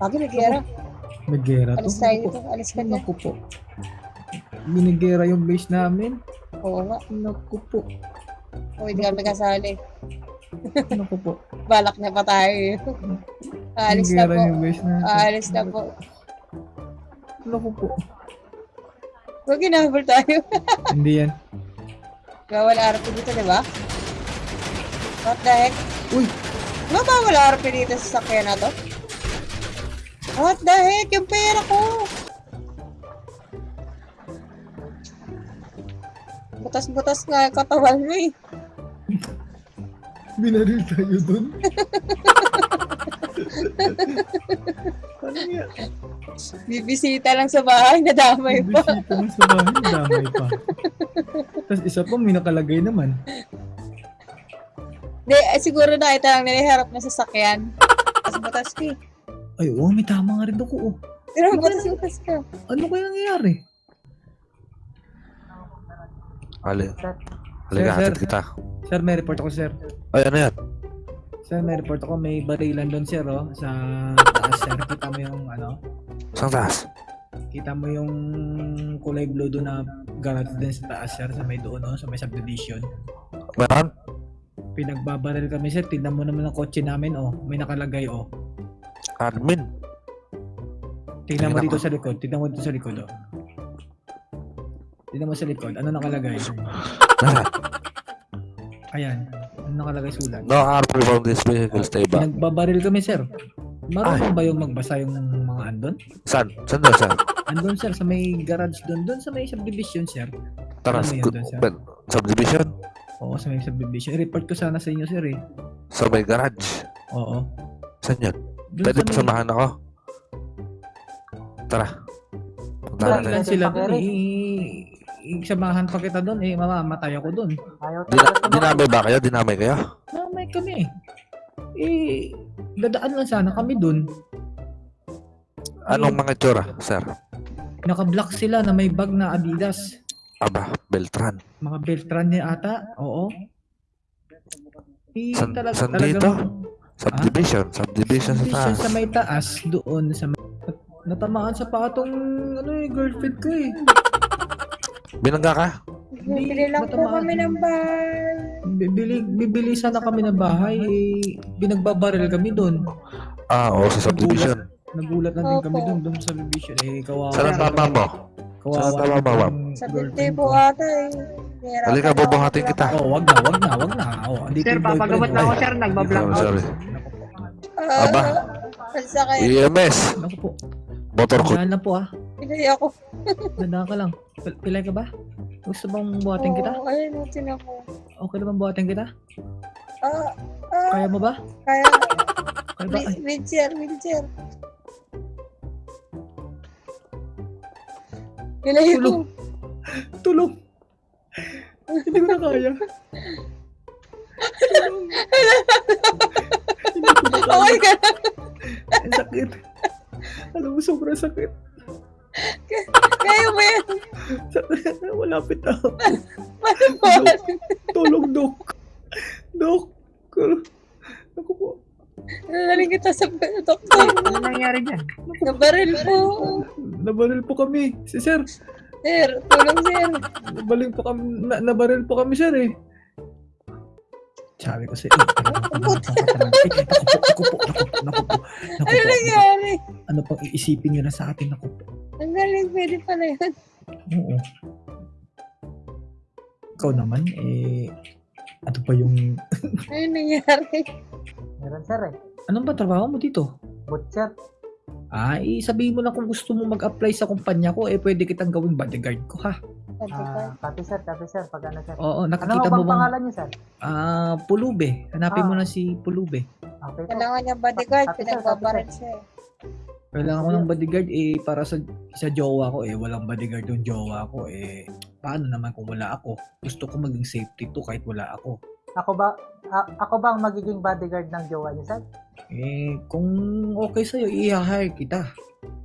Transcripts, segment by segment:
Ay, Lagi may gera. may gera to. Alis tayo dito. po. Alis ka dyan. Naku po. Binigera yung base namin. Oo nga. Naku po. O, hindi kami kasali. Naku po. Balak na pa tayo. eh. Aalis na po. yung base natin. Aalis na po. Naku po. Huwag ginabol tayo. Hindi yan. Bawal RP dito, di ba? What the heck? Uy! Di ba bawal RP dito sa sakyan na to? What the heck? Yung pera ko! Butas-butas nga yung katawan mo eh. Binaril tayo dun. Bibisita lang sa bahay, nadamay pa. Bisita mo sa bahay, damay pa. Tapos isa pa, may nakalagay naman. Di, eh, siguro nakita lang nila harap na sasakyan. Butas-butas ka eh. Ay, oo, may tama nga rin ako. Oh. Pero butas-butas ka. Ano kaya nangyayari? Ali. Sir, Halika, sir. hatid kita. Sir, may report ako, sir. Ay, ano yan? Sir, may report ako. May barilan doon, sir, oh. Sa taas, sir. Kita mo yung, ano, Saan taas? kita mo yung kulay blue doon na garage din sa taas, sir. Sa may doon, oh, sa may subdivision. Meron? Pinagbabaril kami, sir. Tingnan mo naman ang kotse namin, oh. May nakalagay, oh. Admin. Tingnan mo dito sa likod. Tingnan mo dito sa likod, oh. Tingnan mo sa likod. Ano nakalagay? Ayan. Ano nakalagay sulat? No harm from this vehicle, stay back. Pinagbabaril kami, sir. Marunong ba yung magbasa yung mga andon? Saan? Saan doon, saan? Andun, sir, sa may garage doon. Doon sa may subdivision, sir. Tara, Ano yun doon, sir? subdivision? Oo, sa may subdivision. I-report ko sana sa inyo, sir, eh. Sa may garage. Oo. Saan yun? Pwede sa may- pasamahan ako? Tara. Punta natin. lang sila doon, eh. Isamahan pa kita doon, eh. Mamamatay ako doon. Dina- dinamay ba kayo? Dinamay kayo? Mamay kami, eh. Eh, dadaan lang sana kami doon. Anong mga tsura, sir? Naka-block sila na may bag na Adidas. Aba, Beltran. Mga Beltran niya ata. Oo. Eh, San- talag- san talagang- dito? Subdivision. Subdivision sa Subdivision taas. sa may taas, doon sa may... Natamaan sa patong ano eh, girlfriend ko eh. Binangga ka? Bibili lang po kami ng bahay. Bibili, bibili sana kami ng bahay eh. Binagbabaril kami doon. Ah, oo, sa subdivision. Nagulat na din kami doon, doon sa subdivision. Eh, kawawa. Saan ang tama mo? Kawawa. Saan ang tama mo, Sa ko. ata eh. Halika, na mag- kita. Oh, wag na, wag na, wag na. Oh, Sir, papagamot ko. lang ako, sir. Nagbablock Sorry, out. sorry. Ah, Aba. EMS. Naku po. Motor ko. Dahan na po ah. Pinay ako. Dahan ka lang. Pil- Pilay ka ba? Gusto bang buhatin kita? Oo, ayun, natin ako. Okay na bang buhatin kita? Ah, ah, Kaya mo ba? kaya. Kaya ba? Wheelchair, wheelchair. Pinay ko. Tulog. tulong! Hindi ko na kaya. Oh my. God. Ang sakit. Alam mo, sobrang sakit. Kaya mo yan. Sakit. Malapit na. ako. Paano ba? Tulong, Dok. Dok. Ako po. Nalaling kita sa doktor. Ano nangyari dyan? Nabaril po. Nabaril po kami. Si Sir. Sir, tulong sir. Nabaril po kami. Na, nabaril po kami, Sir eh. Sabi ko sa iyo. Naku po, naku po, naku po, naku po. Naku Ano po. nangyari? Ano pang iisipin nyo na sa atin? Naku po. Ang galing, pwede pala yun. Oo. Ikaw naman, eh, ano pa yung, Ano nangyari? Meron, sir eh. anong ba trabaho mo dito? Butcher. Ah, eh, sabihin mo na kung gusto mo mag-apply sa kumpanya ko, eh, pwede kitang gawing bodyguard ko, ha? Ah, copy, sir. Copy, sir. Pag ano, sir. Oo, Ano nakikita bang mo bang, pangalan niyo, sir? ah, Pulube. Hanapin mo Ah. na si Pulube. Okay. Kailangan niya bodyguard, pinagbabaril siya. eh. Kailangan ko ng bodyguard, eh, para sa, sa jowa ko, eh, walang bodyguard yung jowa ko, eh, paano naman kung wala ako? Gusto ko maging safety to kahit wala ako. Ako ba, a- ako ba ang magiging bodyguard ng jowa niyo, sir? Eh, kung okay sa'yo, i-hire kita.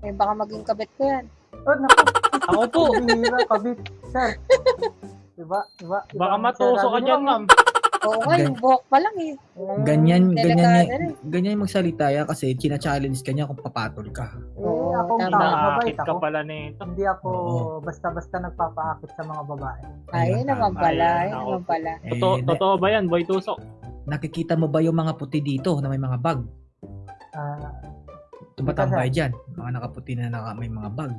Eh, baka maging kabit ko yan. Oh, naku. Ako po. Bihira, kabit. Sir. Diba? Diba? Baka Ibang matuso ka sinabi dyan, ma'am. Oo nga, yung buhok pa lang eh. Ganyan, ganyan, Delikado rin. ganyan yung magsalita ya kasi china-challenge ka niya kung papatol ka. Eh, Oo, akong tama. mabait Nakakit ka ako. pala nito. Hindi ako Oo. basta-basta nagpapaakit sa mga babae. Ayun naman pala, Ayun, ayun ako. naman pala. Totoo, Eh, na- totoo ba yan, Boy Tusok? nakikita mo ba yung mga puti dito na may mga bag? Ah, Tumatambay dyan. Mga nakaputi na naka, may mga bag.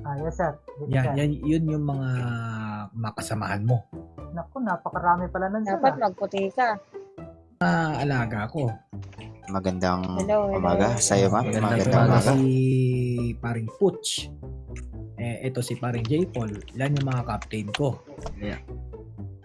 ah, yes sir. Yes, Yan, sir. yan, yun yung mga makasamahan mo. Naku, napakarami pala nun sir. Dapat ah. magputi ka. Mga alaga ko. Magandang Hello, hello. umaga sa iyo, ma'am. Magandang Magandang Ito umaga. si paring Putch. Eh, ito si paring J. Paul. Yan yung mga captain ko.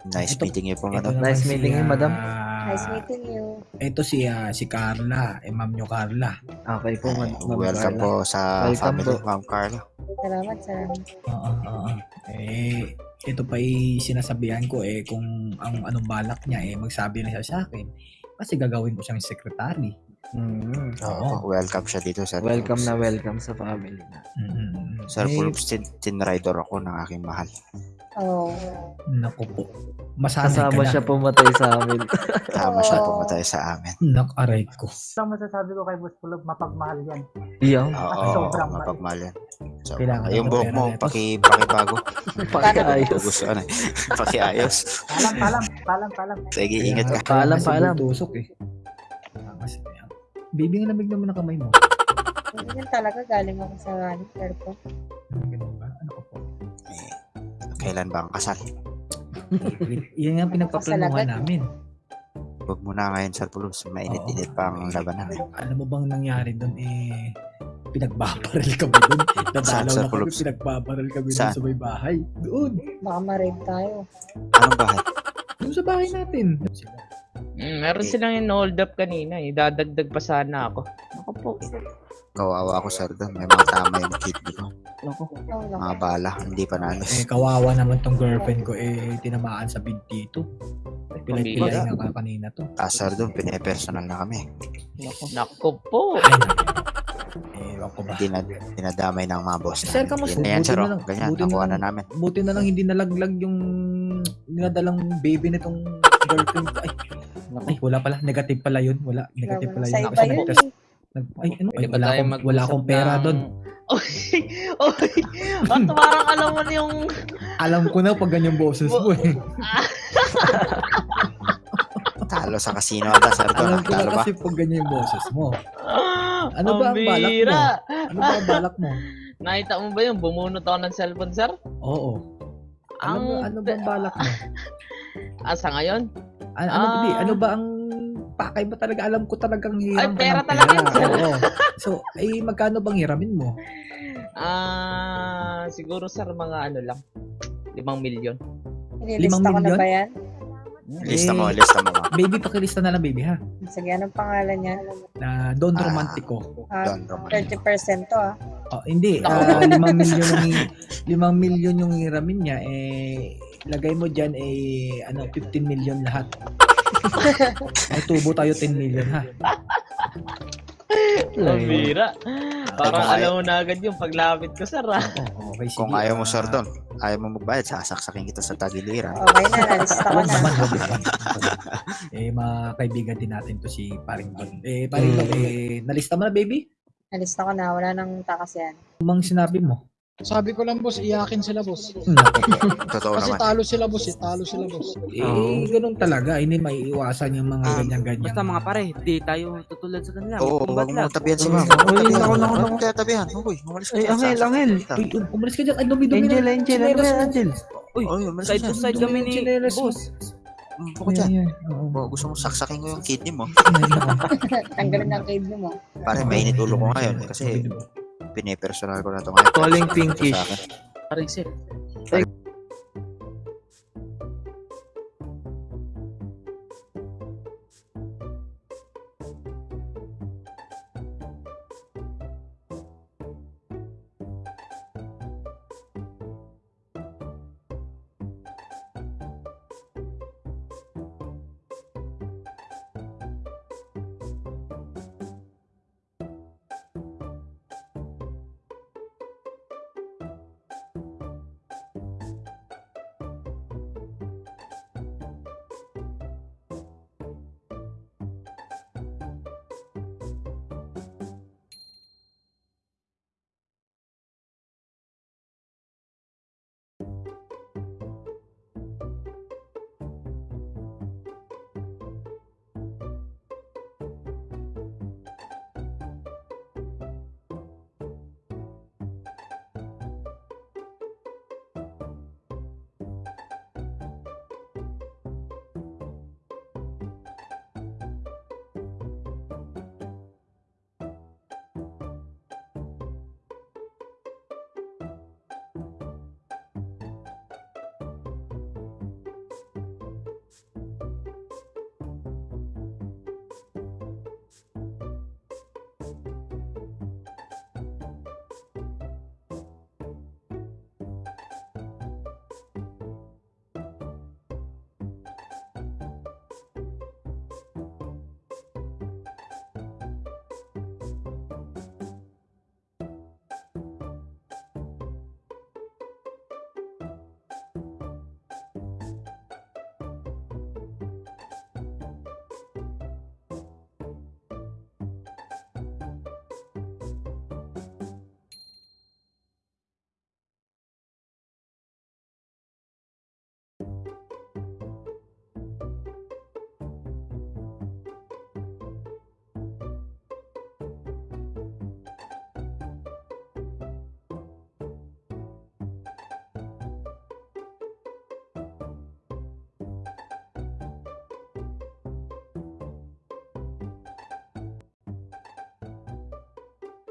Nice Ito- meeting you po, Ito madam. naman Nice si, meeting you, madam. ah, Nice meeting you. Ito si ah, si Carla, eh, ma'am nyo Carla. Okay po, Eh, ma'am. Ma'am welcome Carla. po sa Welcome family, po. ma'am Carla. Salamat, salamat. Oo, oo. Eh, ito pa yung sinasabihan ko eh kung ang anong balak niya eh magsabi na siya sa akin. Kasi gagawin ko siyang secretary. Mm. Oo, welcome siya dito, sir. Welcome na welcome sa family na. Mm-mm. Sir eh, Pulps, tin, tinrider ako ng aking mahal. Oh. Naku po. Masanay ka Kasama na. siya pumatay sa amin. Tama siya Oo. pumatay sa amin. Nak-aray ko. Ang masasabi ko kay Boss Pulog, mapagmahal yan. Iyaw. Oo, sobrang mahal. mapagmahal yan. So, Kailangan yung ng buhok pera mo, neto. paki, pakibago. Pagkaayos. Gusto ano eh. Pakiayos. Palam, palam, palam, palam. Sige, ingat ka. Paalam, paalam. bultusok eh. Ah, Kasi, Baby, nga lamig naman ang kamay mo. Ganyan talaga, galing ako sa ano, airport. Ganun kailan ba ang kasal? Yan nga pinagpaplanuhan namin. Huwag mo na ngayon, Sir Pulps. Mainit-init pa ang labanan. eh. Alam mo bang nangyari doon eh pinagbabaril kami doon. Nadalaw sa na kami, pinagbabaril kami doon sa may bahay. Doon. Baka ma-rape tayo. Anong bahay? Doon sa bahay natin. Mm, meron silang in-hold up kanina eh. Dadagdag pa sana ako. Ako po. Kawawa ako, sir, doon. May mga tama yung kidney ko. Oh, Mga bala, hindi pa Eh, nalis. kawawa naman tong girlfriend ko eh tinamaan sa binti ito. Pilay-pilay nga ka kanina to. Ah, sir, doon, pinipersonal na kami. Nako po. Eh, ko ba. Dinad, dinadamay ng mga boss Sir, namin. kamusta? Yan na yan, Buti sir. na oh. lang- Ganyan, na nakuha na lang- namin. Buti na lang hindi nalaglag yung dinadalang baby nitong girlfriend ko. Ay, ay, wala pala. Negative pala yun. Wala. Negative pala Sa yun. yun nag-test. Nag, ay, ano? Ay, wala akong, wala akong pera ng- doon. Oy, oy. At parang alam mo na yung... Alam ko na pag ganyan boses mo eh. Talo sa casino ata, sir. Doon. Alam ko na kasi pag ganyan yung boses mo. Ano ba ang balak mo? Ano ba ang balak mo? Nakita mo ba yung bumunot ako ng cellphone, sir? Oo. Ano ba, Ang- ano ba ang balak mo? Ah, sa ngayon? Ano, ano, Ah. di, ano ba ang pakay ba talaga? Alam ko talagang hiram Ay, ka pera ng talaga yun, sir. Oo. So, ay magkano bang hiramin mo? Ah, siguro, sir, mga ano lang. Limang milyon. Nililista Limang ko na milyon? ba yan? Lista mo, Eh, lista mo. Baby, pakilista na lang baby ha. Sige, anong pangalan niya? Na Don Ah. Romantico. Ah, Don Roman. 30% to ah. Oh, hindi, ah, limang milyon yung hi- limang milyon yung hiramin niya eh lagay mo diyan eh ano 15 million lahat. Ay tubo tayo 10 million ha. Ang bira. Parang alam mo na agad yung paglapit ko, sir. Ah. Oo, okay sige. Kung ayaw mo, sir, doon. Ayaw mo magbayad, sasaksakin kita sa tagiliran. Okay na, nalista ko na. eh, mga kaibigan din natin to si Paring Don. Eh, Paring Don, eh, nalista mo na, baby? Nalista ko na, wala nang takas yan. Umang sinabi mo? Sabi ko lang boss, iyakin sila boss. Naku. Totoo Kasi naman. talo sila boss, eh. talo sila boss. eh, ganun talaga. Hindi maiiwasan yung mga Ah, ganyan-ganyan. Basta mga pare, di tayo tutulad sa kanila. Oo, huwag mo tabihan si Oo. ma'am. Uy, Tabihan. naku, naku, Huwag naku. mo tatabihan. Uy, umalis ka Ay, dyan. Angel, Angel. Uy, um- umalis ka dyan. Ay, dumi-dumi Angel, na. Angel, ano ba yan, Angel? Uy, umalis ka side dyan. to side kami ni Chinelas mo. boss. Mm, dyan. Yan, yan. Oo. Oh, gusto mo saksakin ko yung kidney mo. Tanggalin ang kidney mo. Pare, mainit ulo ko ngayon kasi pinipersonal ko na ito ngayon. Calling pinkish. Paring, sir.